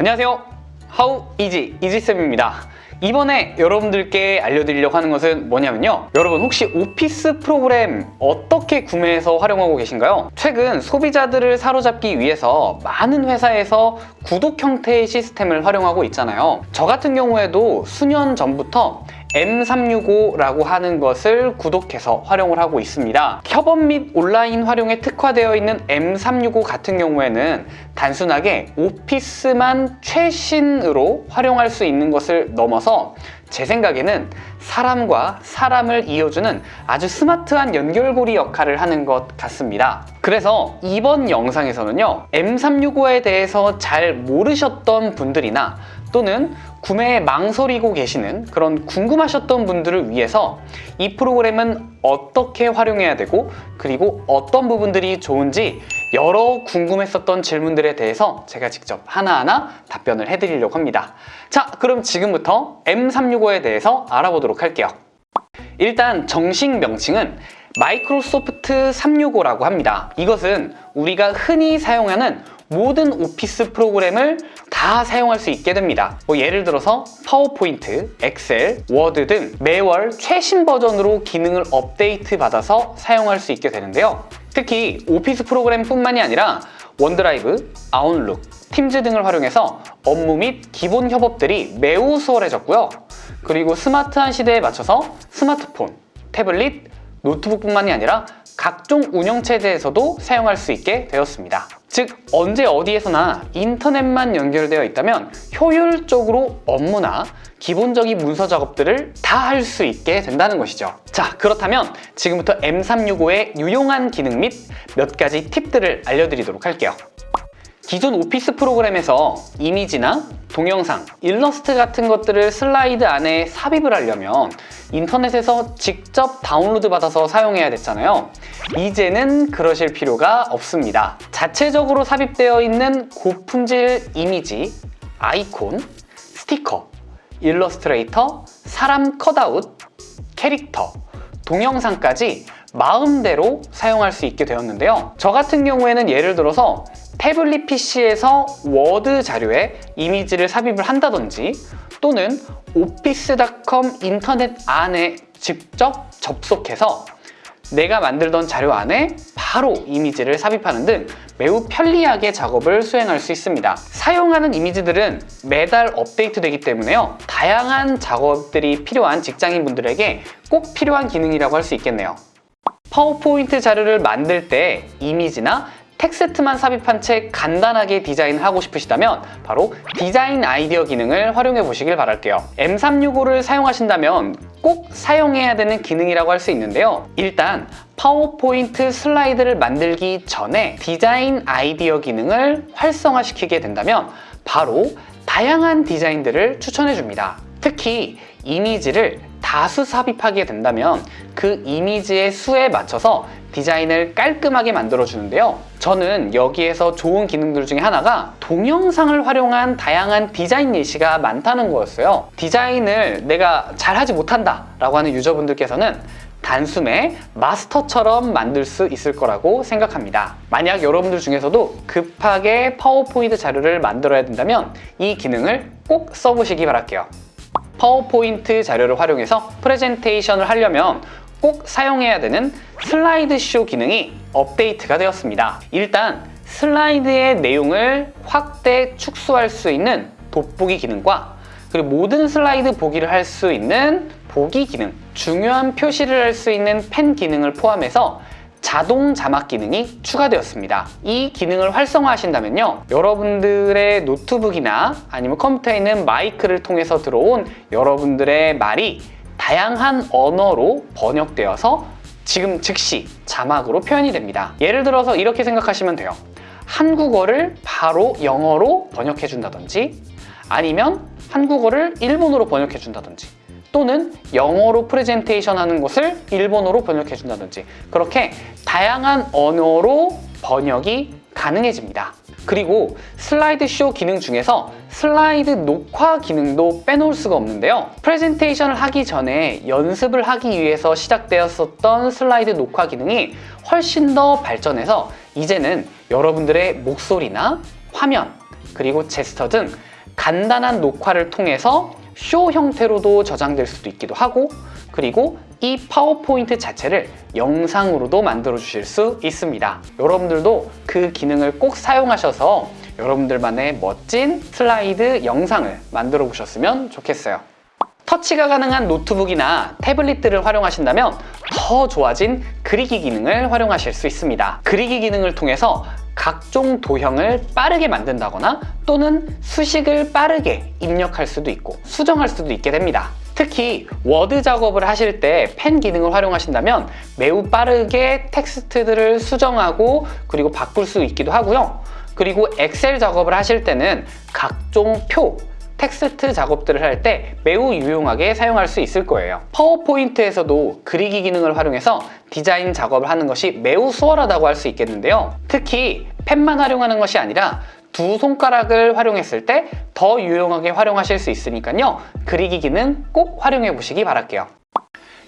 안녕하세요. 하우 이지 이지쌤입니다. 이번에 여러분들께 알려드리려고 하는 것은 뭐냐면요. 여러분 혹시 오피스 프로그램 어떻게 구매해서 활용하고 계신가요? 최근 소비자들을 사로잡기 위해서 많은 회사에서 구독 형태의 시스템을 활용하고 있잖아요. 저 같은 경우에도 수년 전부터 M365라고 하는 것을 구독해서 활용을 하고 있습니다. 협업 및 온라인 활용에 특화되어 있는 M365 같은 경우에는 단순하게 오피스만 최신으로 활용할 수 있는 것을 넘어서 제 생각에는 사람과 사람을 이어주는 아주 스마트한 연결고리 역할을 하는 것 같습니다. 그래서 이번 영상에서는요, M365에 대해서 잘 모르셨던 분들이나 또는 구매에 망설이고 계시는 그런 궁금하셨던 분들을 위해서 이 프로그램은 어떻게 활용해야 되고 그리고 어떤 부분들이 좋은지 여러 궁금했었던 질문들에 대해서 제가 직접 하나하나 답변을 해드리려고 합니다. 자, 그럼 지금부터 M365에 대해서 알아보도록 할게요. 일단 정식 명칭은 마이크로소프트 365라고 합니다. 이것은 우리가 흔히 사용하는 모든 오피스 프로그램을 다 사용할 수 있게 됩니다. 뭐 예를 들어서 파워포인트, 엑셀, 워드 등 매월 최신 버전으로 기능을 업데이트 받아서 사용할 수 있게 되는데요. 특히 Office 프로그램뿐만이 아니라 OneDrive, Outlook, Teams 등을 활용해서 업무 및 기본 협업들이 매우 수월해졌고요. 그리고 스마트한 시대에 맞춰서 스마트폰, 태블릿, 노트북뿐만이 아니라 각종 운영체제에서도 사용할 수 있게 되었습니다. 즉 언제 어디에서나 인터넷만 연결되어 있다면 효율적으로 업무나 기본적인 문서 작업들을 다 할 수 있게 된다는 것이죠. 자 그렇다면 지금부터 M365의 유용한 기능 및 몇 가지 팁들을 알려드리도록 할게요. 기존 Office 프로그램에서 이미지나 동영상, 일러스트 같은 것들을 슬라이드 안에 삽입을 하려면 인터넷에서 직접 다운로드 받아서 사용해야 됐잖아요. 이제는 그러실 필요가 없습니다. 자체적으로 삽입되어 있는 고품질 이미지, 아이콘, 스티커, 일러스트레이터, 사람 cutout, 캐릭터, 동영상까지 마음대로 사용할 수 있게 되었는데요. 저 같은 경우에는 예를 들어서 태블릿 PC에서 Word 자료에 이미지를 삽입을 한다든지 또는 Office.com 인터넷 안에 직접 접속해서 내가 만들던 자료 안에 바로 이미지를 삽입하는 등 매우 편리하게 작업을 수행할 수 있습니다. 사용하는 이미지들은 매달 업데이트 되기 때문에요. 다양한 작업들이 필요한 직장인분들에게 꼭 필요한 기능이라고 할 수 있겠네요. 파워포인트 자료를 만들 때 이미지나 텍스트만 삽입한 채 간단하게 디자인하고 싶으시다면 바로 디자인 아이디어 기능을 활용해 보시길 바랄게요. M365를 사용하신다면 꼭 사용해야 되는 기능이라고 할 수 있는데요. 일단 파워포인트 슬라이드를 만들기 전에 디자인 아이디어 기능을 활성화시키게 된다면 바로 다양한 디자인들을 추천해 줍니다. 특히 이미지를 다수 삽입하게 된다면 그 이미지의 수에 맞춰서 디자인을 깔끔하게 만들어 주는데요 저는 여기에서 좋은 기능들 중에 하나가 동영상을 활용한 다양한 디자인 예시가 많다는 거였어요. 디자인을 내가 잘하지 못한다 라고 하는 유저분들께서는 단숨에 마스터처럼 만들 수 있을 거라고 생각합니다. 만약 여러분들 중에서도 급하게 파워포인트 자료를 만들어야 된다면 이 기능을 꼭 써보시기 바랄게요. 파워포인트 자료를 활용해서 프레젠테이션을 하려면 꼭 사용해야 되는 슬라이드 쇼 기능이 업데이트가 되었습니다. 일단 슬라이드의 내용을 확대, 축소할 수 있는 돋보기 기능과 그리고 모든 슬라이드 보기를 할 수 있는 보기 기능 중요한 표시를 할 수 있는 펜 기능을 포함해서 자동 자막 기능이 추가되었습니다. 이 기능을 활성화하신다면요. 여러분들의 노트북이나 아니면 컴퓨터에 있는 마이크를 통해서 들어온 여러분들의 말이 다양한 언어로 번역되어서 지금 즉시 자막으로 표현이 됩니다. 예를 들어서 이렇게 생각하시면 돼요. 한국어를 바로 영어로 번역해 준다든지 아니면 한국어를 일본어로 번역해 준다든지 또는 영어로 프레젠테이션 하는 것을 일본어로 번역해 준다든지 그렇게 다양한 언어로 번역이 가능해집니다. 그리고 슬라이드 쇼 기능 중에서 슬라이드 녹화 기능도 빼놓을 수가 없는데요. 프레젠테이션을 하기 전에 연습을 하기 위해서 시작되었었던 슬라이드 녹화 기능이 훨씬 더 발전해서 이제는 여러분들의 목소리나 화면, 그리고 제스처 등 간단한 녹화를 통해서 쇼 형태로도 저장될 수도 있기도 하고 그리고 이 파워포인트 자체를 영상으로도 만들어 주실 수 있습니다. 여러분들도 그 기능을 꼭 사용하셔서 여러분들만의 멋진 슬라이드 영상을 만들어 보셨으면 좋겠어요. 터치가 가능한 노트북이나 태블릿들을 활용하신다면 더 좋아진 그리기 기능을 활용하실 수 있습니다. 그리기 기능을 통해서 각종 도형을 빠르게 만든다거나 또는 수식을 빠르게 입력할 수도 있고 수정할 수도 있게 됩니다. 특히 Word 작업을 하실 때 펜 기능을 활용하신다면 매우 빠르게 텍스트들을 수정하고 그리고 바꿀 수 있기도 하고요. 그리고 Excel 작업을 하실 때는 각종 표, 텍스트 작업들을 할 때 매우 유용하게 사용할 수 있을 거예요. PowerPoint에서도 그리기 기능을 활용해서 디자인 작업을 하는 것이 매우 수월하다고 할 수 있겠는데요. 특히 펜만 활용하는 것이 아니라 두 손가락을 활용했을 때 더 유용하게 활용하실 수 있으니까요. 그리기 기능 꼭 활용해 보시기 바랄게요.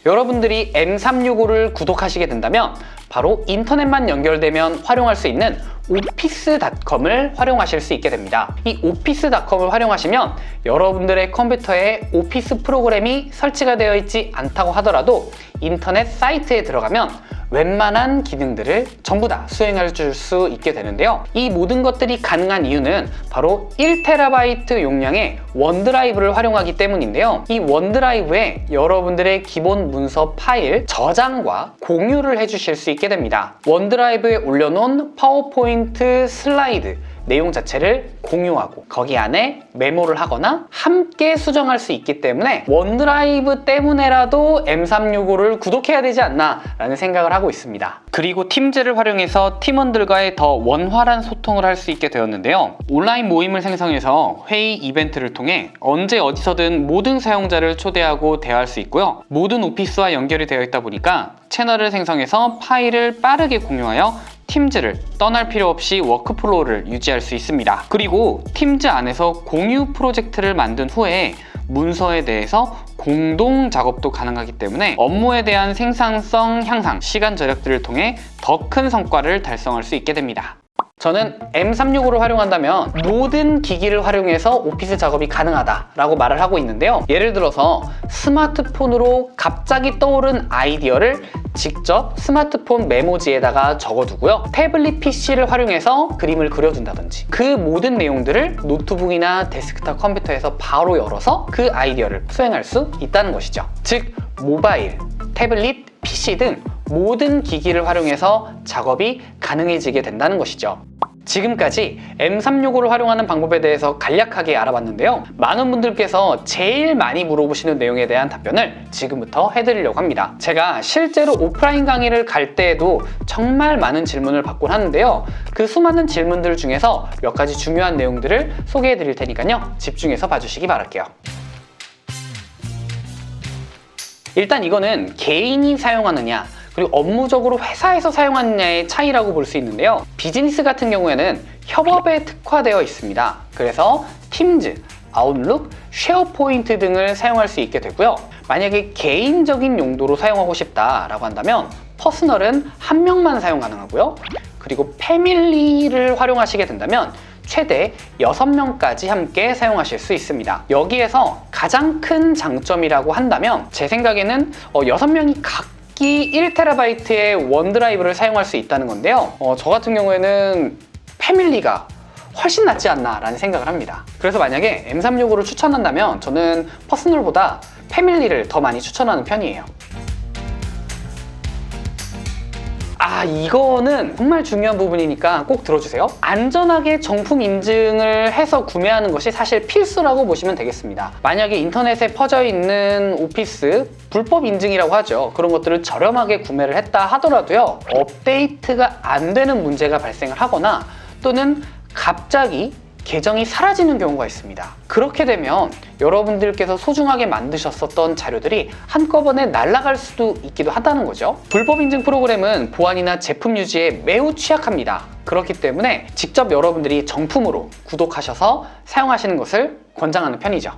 여러분들이 M365를 구독하시게 된다면 바로 인터넷만 연결되면 활용할 수 있는 오피스닷컴을 활용하실 수 있게 됩니다. 이 오피스닷컴을 활용하시면 여러분들의 컴퓨터에 오피스 프로그램이 설치가 되어 있지 않다고 하더라도 인터넷 사이트에 들어가면 웬만한 기능들을 전부 다 수행해 줄 수 있게 되는데요. 이 모든 것들이 가능한 이유는 바로 1TB 용량의 OneDrive를 활용하기 때문인데요. 이 OneDrive에 여러분들의 기본 문서 파일 저장과 공유를 해주실 수 있게 됩니다. OneDrive에 올려놓은 파워포인트 슬라이드 내용 자체를 공유하고 거기 안에 메모를 하거나 함께 수정할 수 있기 때문에 OneDrive 때문에라도 M365를 구독해야 되지 않나 라는 생각을 하고 있습니다. 그리고 Teams를 활용해서 팀원들과의 더 원활한 소통을 할 수 있게 되었는데요. 온라인 모임을 생성해서 회의 이벤트를 통해 언제 어디서든 모든 사용자를 초대하고 대화할 수 있고요. 모든 Office와 연결이 되어 있다 보니까 채널을 생성해서 파일을 빠르게 공유하여 Teams를 떠날 필요 없이 workflow를 유지할 수 있습니다. 그리고 Teams 안에서 공유 프로젝트를 만든 후에 문서에 대해서 공동 작업도 가능하기 때문에 업무에 대한 생산성 향상, 시간 절약들을 통해 더 큰 성과를 달성할 수 있게 됩니다. 저는 M365를 활용한다면 모든 기기를 활용해서 Office 작업이 가능하다라고 말을 하고 있는데요. 예를 들어서 스마트폰으로 갑자기 떠오른 아이디어를 직접 스마트폰 메모지에다가 적어두고요. 태블릿 PC를 활용해서 그림을 그려준다든지 그 모든 내용들을 노트북이나 데스크탑 컴퓨터에서 바로 열어서 그 아이디어를 수행할 수 있다는 것이죠. 즉 모바일, 태블릿, PC 등 모든 기기를 활용해서 작업이 가능해지게 된다는 것이죠. 지금까지 M365를 활용하는 방법에 대해서 간략하게 알아봤는데요. 많은 분들께서 제일 많이 물어보시는 내용에 대한 답변을 지금부터 해드리려고 합니다. 제가 실제로 오프라인 강의를 갈 때에도 정말 많은 질문을 받곤 하는데요. 그 수많은 질문들 중에서 몇 가지 중요한 내용들을 소개해 드릴 테니까요. 집중해서 봐주시기 바랄게요. 일단 이거는 개인이 사용하느냐 그리고 업무적으로 회사에서 사용하느냐의 차이라고 볼 수 있는데요. 비즈니스 같은 경우에는 협업에 특화되어 있습니다. 그래서 Teams, Outlook, SharePoint 등을 사용할 수 있게 되고요. 만약에 개인적인 용도로 사용하고 싶다라고 한다면 Personal은 한 명만 사용 가능하고요. 그리고 Family를 활용하시게 된다면 최대 6명까지 함께 사용하실 수 있습니다. 여기에서 가장 큰 장점이라고 한다면 제 생각에는 6명이 각 각기 1TB의 OneDrive를 사용할 수 있다는 건데요. 어, 저 같은 경우에는 Family가 훨씬 낫지 않나 라는 생각을 합니다. 그래서 만약에 M365를 추천한다면 저는 Personal보다 Family를 더 많이 추천하는 편이에요 아 이거는 정말 중요한 부분이니까 꼭 들어주세요. 안전하게 정품 인증을 해서 구매하는 것이 사실 필수라고 보시면 되겠습니다. 만약에 인터넷에 퍼져 있는 Office 불법 인증이라고 하죠. 그런 것들을 저렴하게 구매를 했다 하더라도요 업데이트가 안 되는 문제가 발생을 하거나 또는 갑자기 계정이 사라지는 경우가 있습니다. 그렇게 되면 여러분들께서 소중하게 만드셨었던 자료들이 한꺼번에 날아갈 수도 있기도 하다는 거죠. 불법 인증 프로그램은 보안이나 제품 유지에 매우 취약합니다. 그렇기 때문에 직접 여러분들이 정품으로 구독하셔서 사용하시는 것을 권장하는 편이죠.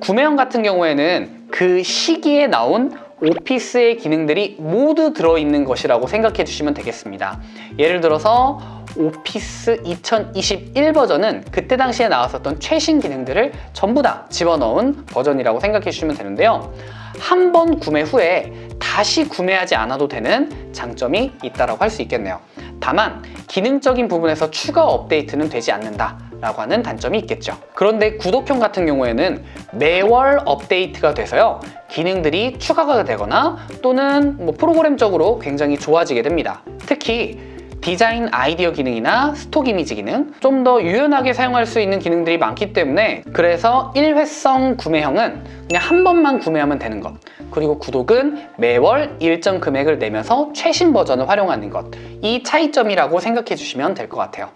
구매형 같은 경우에는 그 시기에 나온 오피스의 기능들이 모두 들어있는 것이라고 생각해 주시면 되겠습니다. 예를 들어서 오피스 2021 버전은 그때 당시에 나왔었던 최신 기능들을 전부 다 집어넣은 버전이라고 생각해 주시면 되는데요. 한 번 구매 후에 다시 구매하지 않아도 되는 장점이 있다고 할수 있겠네요. 다만 기능적인 부분에서 추가 업데이트는 되지 않는다 라고 하는 단점이 있겠죠. 그런데 구독형 같은 경우에는 매월 업데이트가 돼서요. 기능들이 추가가 되거나 또는 뭐 프로그램적으로 굉장히 좋아지게 됩니다. 특히 디자인 아이디어 기능이나 스톡 이미지 기능 좀 더 유연하게 사용할 수 있는 기능들이 많기 때문에 그래서 일회성 구매형은 그냥 한 번만 구매하면 되는 것 그리고 구독은 매월 일정 금액을 내면서 최신 버전을 활용하는 것 이 차이점이라고 생각해 주시면 될 것 같아요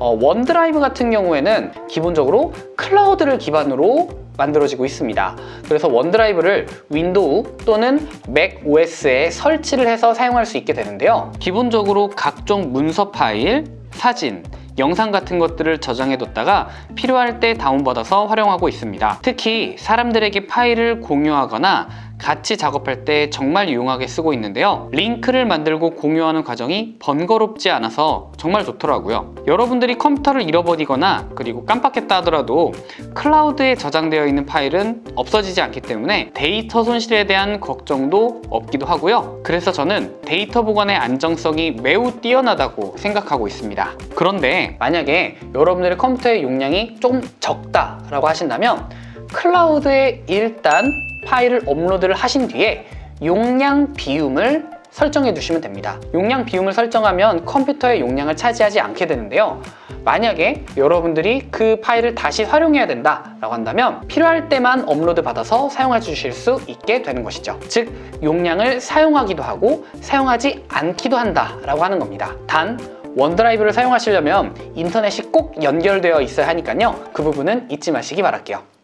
어, OneDrive 같은 경우에는 기본적으로 클라우드를 기반으로 만들어지고 있습니다. 그래서 OneDrive를 Windows 또는 macOS에 설치를 해서 사용할 수 있게 되는데요. 기본적으로 각종 문서 파일, 사진, 영상 같은 것들을 저장해 뒀다가 필요할 때 다운받아서 활용하고 있습니다. 특히 사람들에게 파일을 공유하거나 같이 작업할 때 정말 유용하게 쓰고 있는데요. 링크를 만들고 공유하는 과정이 번거롭지 않아서 정말 좋더라고요. 여러분들이 컴퓨터를 잃어버리거나 그리고 깜빡했다 하더라도 클라우드에 저장되어 있는 파일은 없어지지 않기 때문에 데이터 손실에 대한 걱정도 없기도 하고요. 그래서 저는 데이터 보관의 안정성이 매우 뛰어나다고 생각하고 있습니다. 그런데 만약에 여러분들의 컴퓨터의 용량이 좀 적다라고 하신다면 클라우드에 일단 파일을 업로드를 하신 뒤에 용량 비움을 설정해 주시면 됩니다. 용량 비움을 설정하면 컴퓨터의 용량을 차지하지 않게 되는데요. 만약에 여러분들이 그 파일을 다시 활용해야 된다 라고 한다면 필요할 때만 업로드 받아서 사용해 주실 수 있게 되는 것이죠. 즉 용량을 사용하기도 하고 사용하지 않기도 한다 라고 하는 겁니다. 단 OneDrive를 사용하시려면 인터넷이 꼭 연결되어 있어야 하니까요. 그 부분은 잊지 마시기 바랄게요.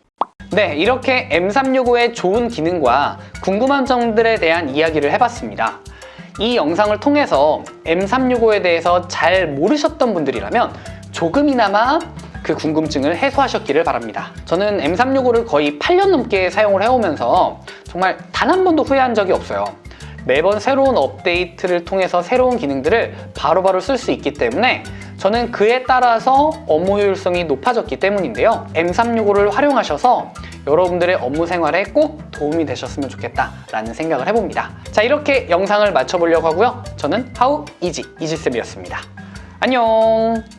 네, 이렇게 M365의 좋은 기능과 궁금한 점들에 대한 이야기를 해봤습니다. 이 영상을 통해서 M365에 대해서 잘 모르셨던 분들이라면 조금이나마 그 궁금증을 해소하셨기를 바랍니다. 저는 M365를 거의 8년 넘게 사용을 해오면서 정말 단 한 번도 후회한 적이 없어요. 매번 새로운 업데이트를 통해서 새로운 기능들을 바로바로 쓸 수 있기 때문에 저는 그에 따라서 업무 효율성이 높아졌기 때문인데요. M365를 활용하셔서 여러분들의 업무 생활에 꼭 도움이 되셨으면 좋겠다라는 생각을 해봅니다. 자, 이렇게 영상을 마쳐보려고 하고요. 저는 하우 이지, 이지쌤이었습니다. 안녕!